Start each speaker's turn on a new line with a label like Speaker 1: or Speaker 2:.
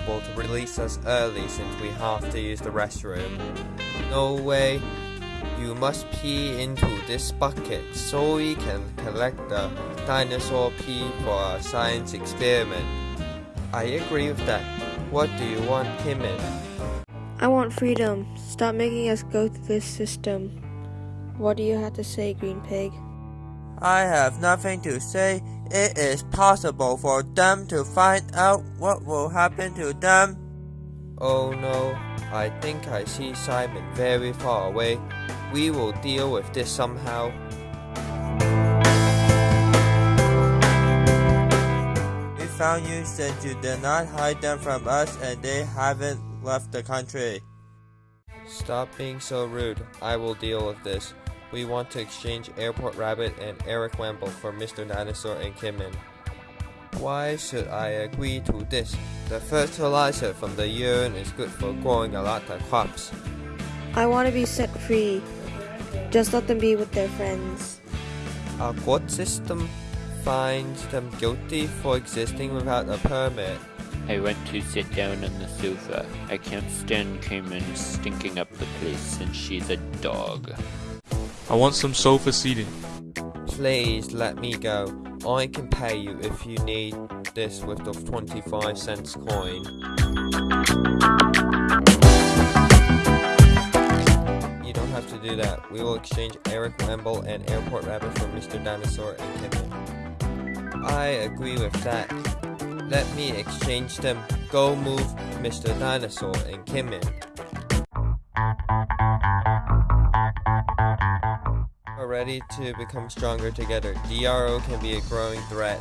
Speaker 1: able to release us early since we have to use the restroom. No way. You must pee into this bucket so we can collect the dinosaur pee for our science experiment. I agree with that. What do you want, Kimmin?
Speaker 2: I want freedom. Stop making us go through this system. What do you have to say, Green Pig?
Speaker 3: I have nothing to say. It is possible for them to find out what will happen to them.
Speaker 1: Oh no, I think I see Simon very far away. We will deal with this somehow.
Speaker 3: We found you since you did not hide them from us and they haven't left the country.
Speaker 1: Stop being so rude. I will deal with this. We want to exchange Airport Rabbit and Eric Wemble for Mr. Dinosaur and Kimmin. Why should I agree to this? The fertilizer from the urine is good for growing a lot of crops.
Speaker 2: I want to be set free. Just let them be with their friends.
Speaker 1: Our court system finds them guilty for existing without a permit.
Speaker 4: I want to sit down on the sofa. I can't stand Cayman stinking up the place and she's a dog.
Speaker 5: I want some sofa seating.
Speaker 1: Please let me go. I can pay you if you need this with the 25 cents coin. You don't have to do that. We will exchange Eric Wemble and Airport Rabbit for Mr. Dinosaur and Kimmin. I agree with that. Let me exchange them. Go move Mr. Dinosaur and Kimmin. ready to become stronger together. DRO can be a growing threat.